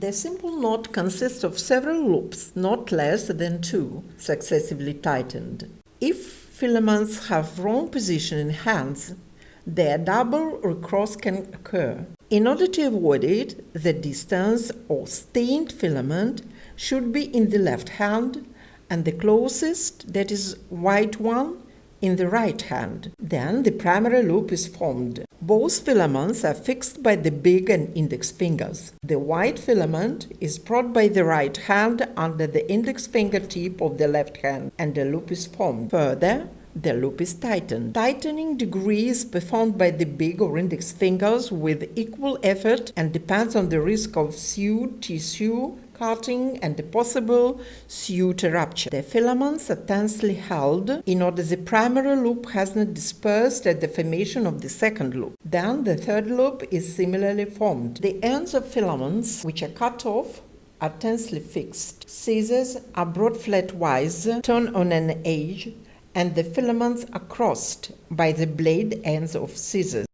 The simple knot consists of several loops, not less than two, successively tightened. If filaments have wrong position in hands, their double recross can occur. In order to avoid it, the distance or stained filament should be in the left hand and the closest, that is white one, in the right hand. Then the primary loop is formed. Both filaments are fixed by the big and index fingers. The white filament is brought by the right hand under the index finger tip of the left hand and the loop is formed. Further, the loop is tightened. Tightening degree is performed by the big or index fingers with equal effort and depends on the risk of sewed tissue cutting and the possible suture rupture. The filaments are tensely held in order the primary loop has not dispersed at the formation of the second loop. Then the third loop is similarly formed. The ends of filaments which are cut off are tensely fixed. Scissors are brought flatwise, turned on an edge, and the filaments are crossed by the blade ends of scissors.